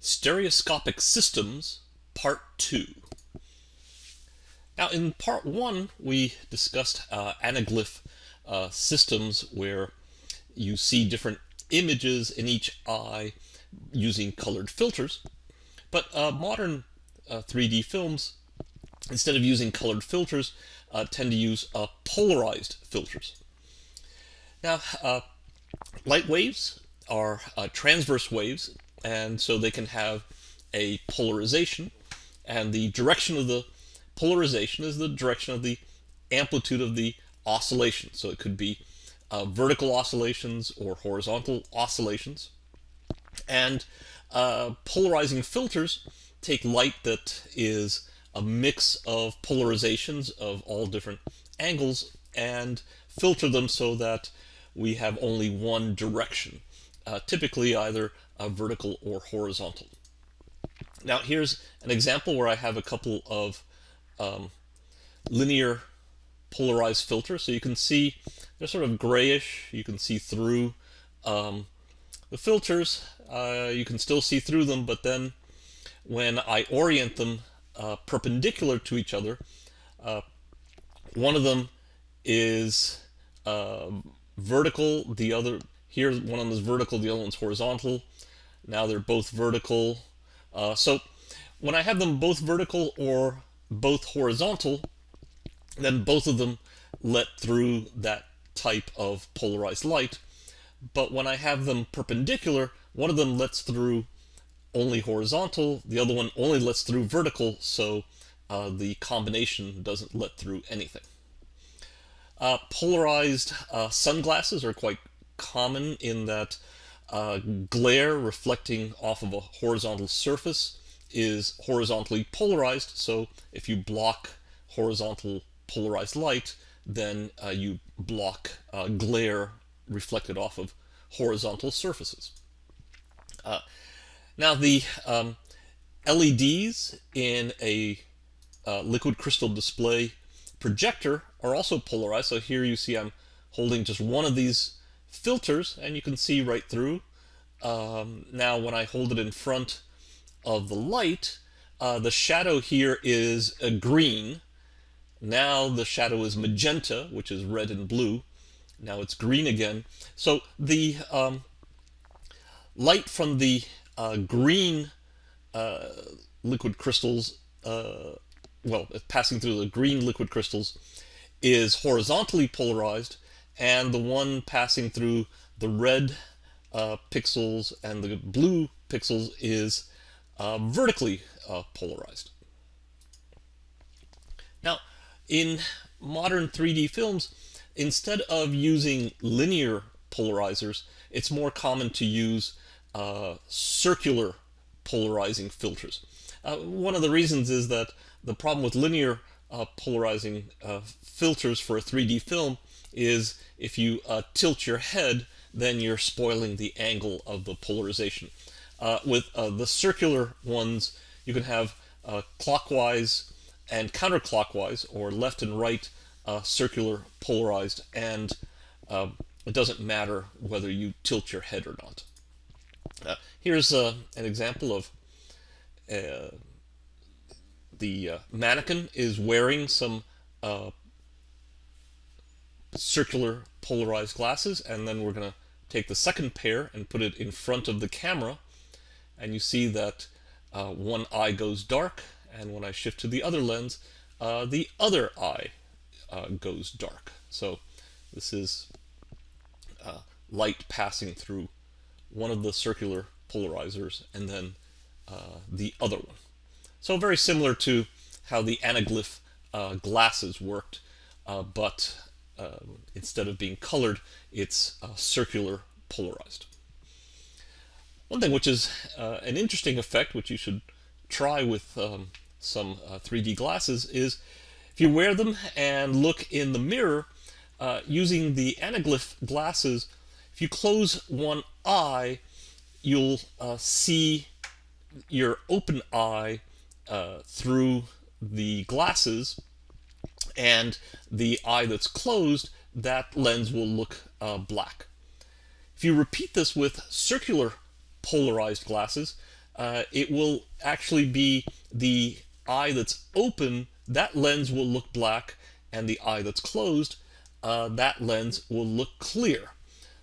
Stereoscopic Systems, Part 2. Now in Part 1 we discussed uh, anaglyph uh, systems where you see different images in each eye using colored filters. But uh, modern 3D uh, films, instead of using colored filters, uh, tend to use uh, polarized filters. Now, light waves are transverse waves and so they can have a polarization. And the direction of the polarization is the direction of the amplitude of the oscillation. So it could be uh, vertical oscillations or horizontal oscillations. And uh, polarizing filters take light that is a mix of polarizations of all different angles and filter them so that we have only one direction. Uh, typically either uh, vertical or horizontal. Now here's an example where I have a couple of um, linear polarized filters. So you can see they're sort of grayish. You can see through um, the filters. Uh, you can still see through them, but then when I orient them uh, perpendicular to each other, uh, one of them is uh, vertical, the other here, one of them is vertical, the other one's horizontal. Now they're both vertical. Uh, so when I have them both vertical or both horizontal, then both of them let through that type of polarized light. But when I have them perpendicular, one of them lets through only horizontal, the other one only lets through vertical, so uh, the combination doesn't let through anything. Uh, polarized uh, sunglasses are quite common in that uh, glare reflecting off of a horizontal surface is horizontally polarized. So if you block horizontal polarized light, then uh, you block uh, glare reflected off of horizontal surfaces. Uh, now the um, LEDs in a uh, liquid crystal display projector are also polarized. So here you see I'm holding just one of these filters and you can see right through. Um, now when I hold it in front of the light, uh, the shadow here is a green. Now the shadow is magenta, which is red and blue. Now it's green again. So the um, light from the uh, green uh, liquid crystals, uh, well, passing through the green liquid crystals, is horizontally polarized, and the one passing through the red uh, pixels and the blue pixels is uh, vertically uh, polarized. Now, in modern 3D films, instead of using linear polarizers, it's more common to use uh, circular polarizing filters. Uh, one of the reasons is that the problem with linear uh, polarizing filters for a 3D film is if you uh, tilt your head, then you're spoiling the angle of the polarization. Uh, with uh, the circular ones, you can have uh, clockwise and counterclockwise, or left and right uh, circular polarized, and uh, it doesn't matter whether you tilt your head or not. here's an example of the mannequin is wearing some circular polarized glasses and then we're going to take the second pair and put it in front of the camera. And you see that uh, one eye goes dark and when I shift to the other lens uh, the other eye uh, goes dark. So this is uh, light passing through one of the circular polarizers and then uh, the other one. So very similar to how the anaglyph uh, glasses worked but uh, instead of being colored, it's uh, circular polarized. One thing which is uh, an interesting effect, which you should try with um, some 3D uh, glasses, is if you wear them and look in the mirror, uh, using the anaglyph glasses, if you close one eye, you'll uh, see your open eye through the glasses and the eye that's closed, that lens will look uh, black. If you repeat this with circular polarized glasses, uh, it will actually be the eye that's open, that lens will look black, and the eye that's closed, uh, that lens will look clear.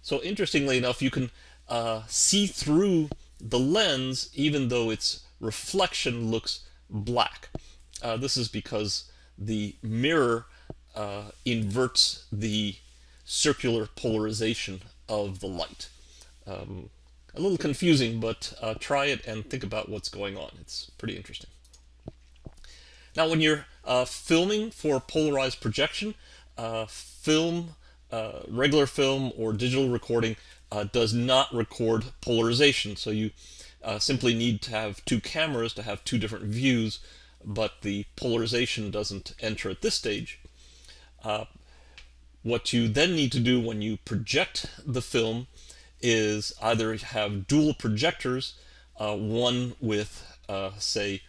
So interestingly enough, you can uh, see through the lens even though its reflection looks black. Uh, this is because the mirror uh, inverts the circular polarization of the light. Um, a little confusing, but uh, try it and think about what's going on. It's pretty interesting. Now, when you're uh, filming for polarized projection, uh, film, uh, regular film or digital recording uh, does not record polarization. So you simply need to have two cameras to have two different views, but the polarization doesn't enter at this stage. what you then need to do when you project the film is either have dual projectors, uh, one with, uh, say,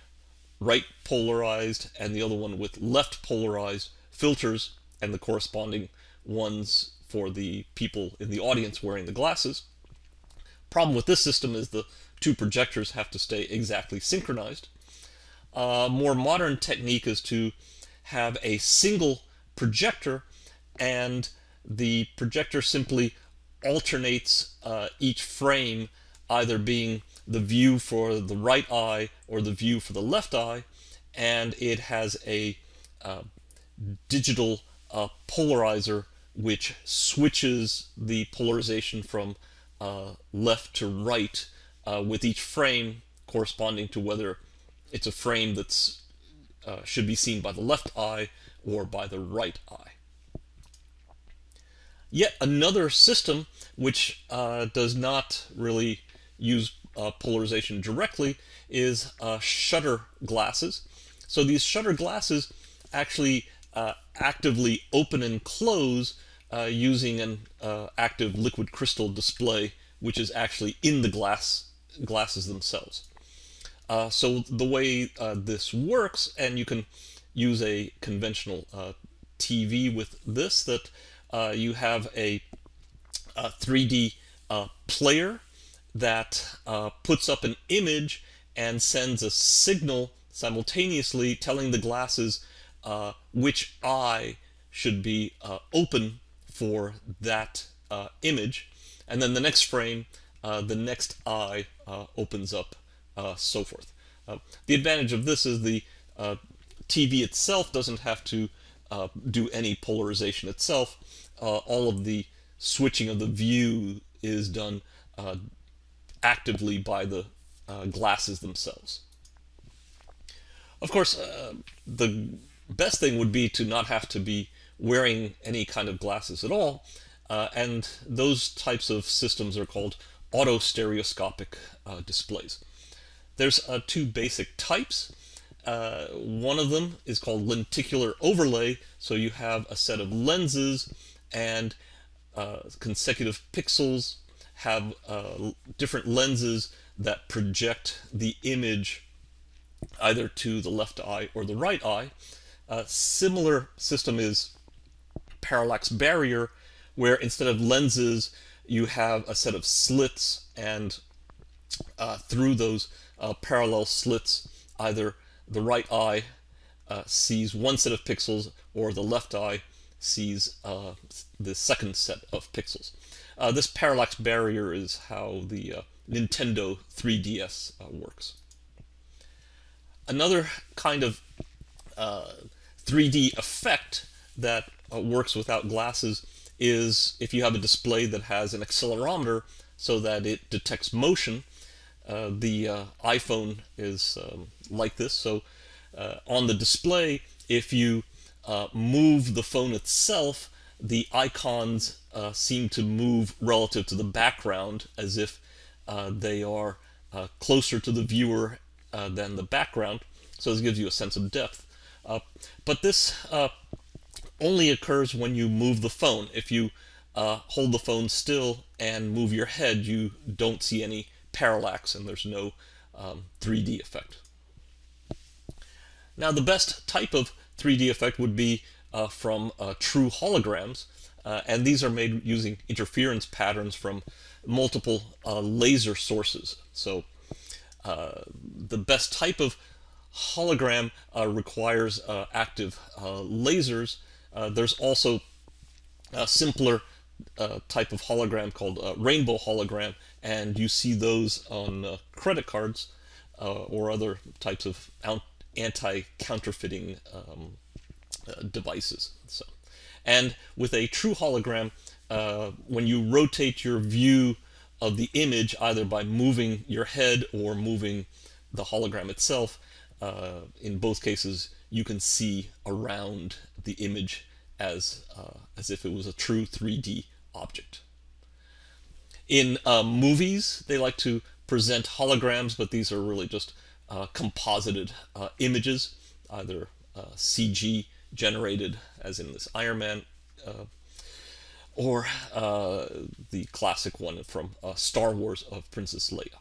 right polarized and the other one with left polarized filters and the corresponding ones for the people in the audience wearing the glasses. Problem with this system is the two projectors have to stay exactly synchronized. A more modern technique is to have a single projector and the projector simply alternates uh, each frame either being the view for the right eye or the view for the left eye and it has a uh, digital uh, polarizer which switches the polarization from uh, left to right uh, with each frame corresponding to whether it's a frame that uh, should be seen by the left eye or by the right eye. Yet another system which uh, does not really use uh, polarization directly is uh, shutter glasses. So these shutter glasses actually uh, actively open and close uh, using an active liquid crystal display which is actually in the glass glasses themselves. So the way this works, and you can use a conventional TV with this, that you have a a 3D uh, player that uh, puts up an image and sends a signal simultaneously telling the glasses uh, which eye should be uh, open for that uh, image. And then the next frame, uh, the next eye opens up, so forth. the advantage of this is the TV itself doesn't have to do any polarization itself. all of the switching of the view is done uh, actively by the uh, glasses themselves. Of course, uh, the best thing would be to not have to be wearing any kind of glasses at all, uh, and those types of systems are called auto-stereoscopic uh, displays. There's uh, two basic types. one of them is called lenticular overlay, so you have a set of lenses and uh, consecutive pixels have uh, different lenses that project the image either to the left eye or the right eye. A similar system is parallax barrier, where instead of lenses, you have a set of slits, and uh, through those uh, parallel slits, either the right eye uh, sees one set of pixels or the left eye sees uh, the second set of pixels. Uh, this parallax barrier is how the uh, Nintendo 3DS uh, works. Another kind of 3D uh, effect that works without glasses is if you have a display that has an accelerometer so that it detects motion. The iPhone is um, like this. So on the display, if you uh, move the phone itself, the icons uh, seem to move relative to the background as if uh, they are uh, closer to the viewer uh, than the background. So this gives you a sense of depth. Uh, but this only occurs when you move the phone. If you hold the phone still and move your head, you don't see any parallax and there's no um, 3D effect. Now the best type of 3D effect would be uh, from uh, true holograms. Uh, and these are made using interference patterns from multiple uh, laser sources. So uh, the best type of hologram uh, requires active lasers. there's also a simpler type of hologram called rainbow hologram, and you see those on credit cards or other types of anti-counterfeiting um, devices. So, and with a true hologram, uh, when you rotate your view of the image, either by moving your head or moving the hologram itself, uh, in both cases, you can see around the image as, uh, as if it was a true 3D object. In uh, movies, they like to present holograms, but these are really just uh, composited uh, images, either CG generated, as in this Iron Man or uh, the classic one from uh, Star Wars of Princess Leia.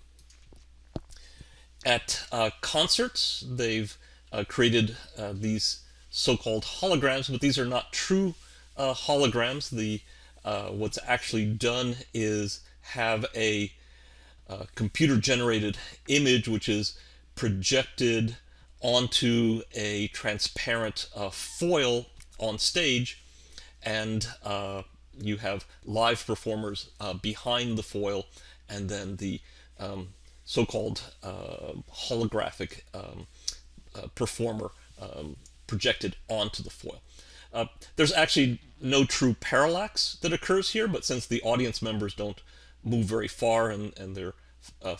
At uh, concerts, they've uh, created uh, these so-called holograms, but these are not true uh, holograms. The what's actually done is have a computer-generated image which is projected onto a transparent foil on stage and uh, you have live performers uh, behind the foil and then the um, so-called uh, holographic um, uh, performer um, projected onto the foil. Uh, there's actually no true parallax that occurs here, but since the audience members don't move very far and, and they're uh,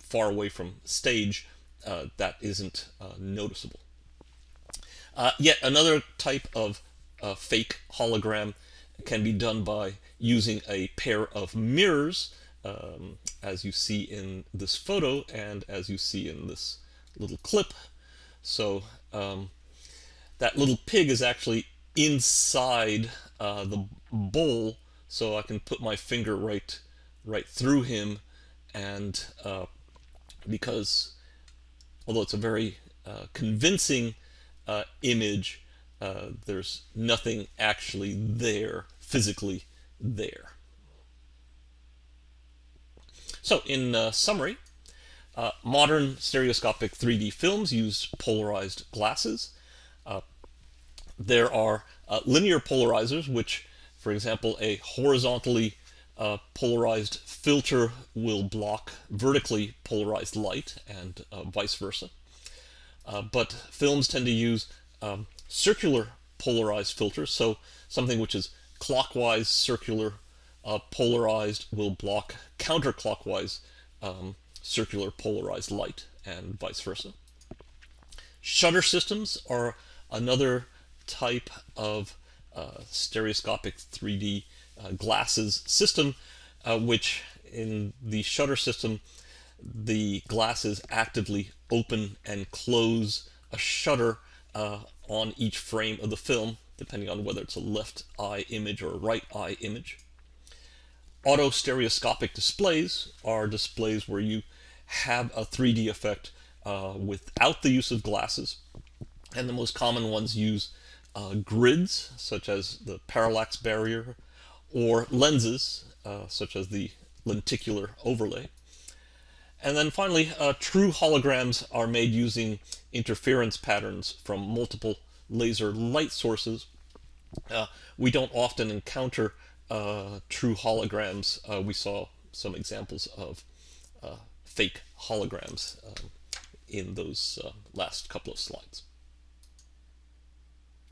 far away from stage, uh, that isn't noticeable. yet another type of fake hologram can be done by using a pair of mirrors, um, as you see in this photo and as you see in this little clip. So um, that little pig is actually inside uh, the bowl, so I can put my finger right right through him, and uh, because although it's a very uh, convincing uh, image, uh, there's nothing actually there, physically there. So in uh, summary, modern stereoscopic 3D films use polarized glasses. Uh, there are uh, linear polarizers, which, for example, a horizontally uh, polarized filter will block vertically polarized light and vice versa. but films tend to use um, circular polarized filters. So something which is clockwise circular uh, polarized will block counterclockwise um, circular polarized light and vice versa. Shutter systems are another type of uh, stereoscopic 3D uh, glasses system, uh, which in the shutter system, the glasses actively open and close a shutter uh, on each frame of the film, depending on whether it's a left eye image or a right eye image. Auto stereoscopic displays are displays where you have a 3D effect uh, without the use of glasses. And the most common ones use uh, grids, such as the parallax barrier, or lenses, uh, such as the lenticular overlay. And then finally, uh, true holograms are made using interference patterns from multiple laser light sources. Uh, we don't often encounter uh, true holograms. Uh, we saw some examples of fake holograms in those last couple of slides.